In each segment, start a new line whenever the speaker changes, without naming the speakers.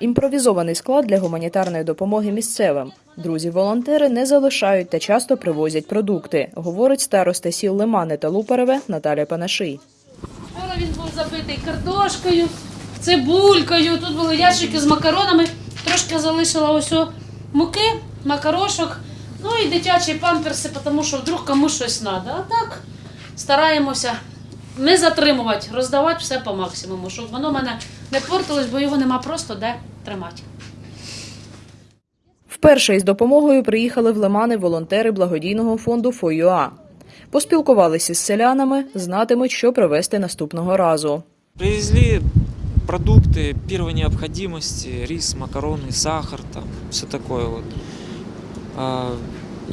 Імпровізований склад для гуманітарної допомоги місцевим. Друзі-волонтери не залишають та часто привозять продукти, говорить староста сіл Лимани та Лупареве Наталя Панаший.
Вчора він був забитий картошкою, цибулькою. Тут були ящики з макаронами. Трошки залишила ось муки, макарошок, ну і дитячі памперси, тому що вдруг комусь щось треба. А так стараємося не затримувати, роздавати все по максимуму, щоб воно в мене не портилось, бо його нема просто де тримати.
Вперше із допомогою приїхали в Лимани волонтери благодійного фонду ФОЮА. Поспілкувалися з селянами, знатимуть, що привезти наступного разу.
Привезли продукты первой необходимости, рис, макароны, сахар, там, все такое вот. А,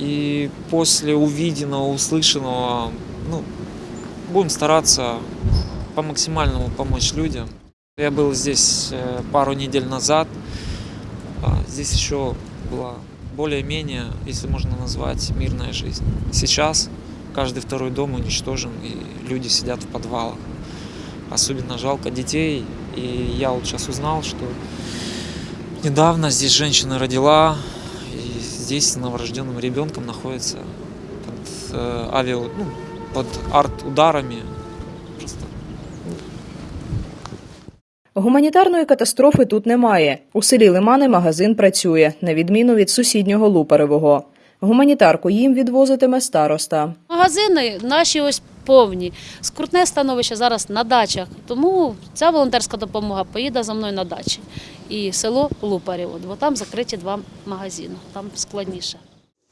И после увиденного, услышанного, ну, будем стараться по максимальному помочь людям. Я был здесь э, пару недель назад. А, Здесь еще была более-менее, если можно назвать, мирная жизнь. Сейчас каждый второй дом уничтожен, и люди сидят в подвалах. Особенно жалко детей. И я вот сейчас узнал, что недавно здесь женщина родила, и здесь с новорожденным ребенком находится под э, авиа, ну, под арт-ударами. Просто
Гуманітарної катастрофи тут немає. У селі Лимани магазин працює, на відміну від сусіднього Лупаревого. Гуманітарку їм відвозитиме староста.
Магазини наші ось повні. Скрутне становище зараз на дачах. Тому ця волонтерська допомога поїде за мною на дачі. І село Лупарєво, бо там закриті два магазини, там складніше.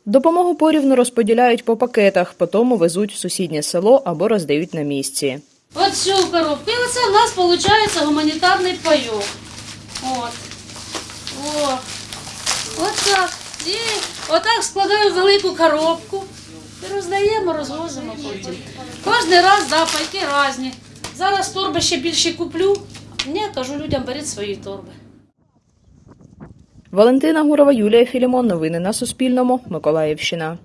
Допомогу порівну розподіляють по пакетах, потім везуть в сусіднє село або роздають на місці.
От цю коробку. І оце в нас виходить гуманітарний пайок. От. О. От так. І отак складаю велику коробку. І роздаємо, розвозимо потім. Кожен раз, да, пайки різні. Зараз торби ще більше куплю. Ні, кажу людям, беріть свої торби.
Валентина Гурова, Юлія Філімон. Новини на Суспільному. Миколаївщина.